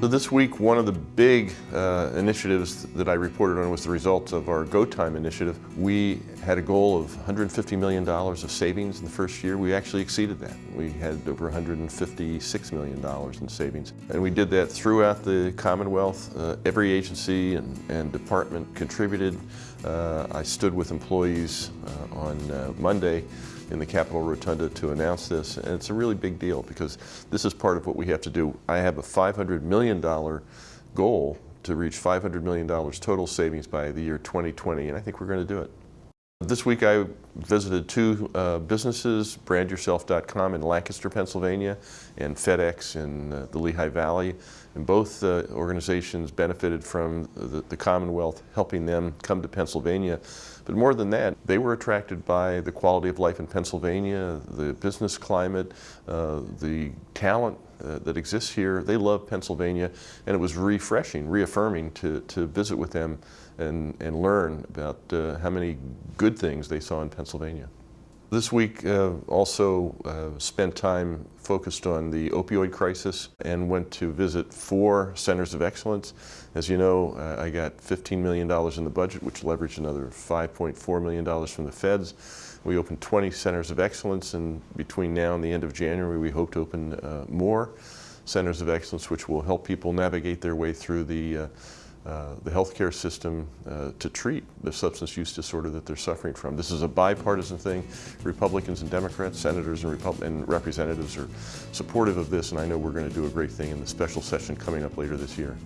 So This week, one of the big uh, initiatives that I reported on was the result of our Go Time initiative. We had a goal of $150 million of savings in the first year. We actually exceeded that. We had over $156 million in savings. And we did that throughout the Commonwealth. Uh, every agency and, and department contributed. Uh, I stood with employees uh, on uh, Monday in the Capitol Rotunda to announce this. And it's a really big deal because this is part of what we have to do. I have a $500 million goal to reach $500 million total savings by the year 2020, and I think we're going to do it. This week I visited two uh, businesses, brandyourself.com in Lancaster, Pennsylvania, and FedEx in uh, the Lehigh Valley. And both uh, organizations benefited from the, the, Commonwealth helping them come to Pennsylvania. But more than that, they were attracted by the quality of life in Pennsylvania, the business climate, uh, the talent uh, that exists here. They love Pennsylvania, and it was refreshing, reaffirming to, to visit with them and, and learn about uh, how many good things they saw in Pennsylvania. This week uh, also uh, spent time focused on the opioid crisis and went to visit four centers of excellence. As you know, uh, I got $15 million in the budget, which leveraged another $5.4 million from the feds. We opened 20 centers of excellence, and between now and the end of January, we hope to open uh, more centers of excellence, which will help people navigate their way through the uh, uh, the healthcare system uh, to treat the substance use disorder that they're suffering from. This is a bipartisan thing. Republicans and Democrats, senators and, and representatives are supportive of this, and I know we're going to do a great thing in the special session coming up later this year.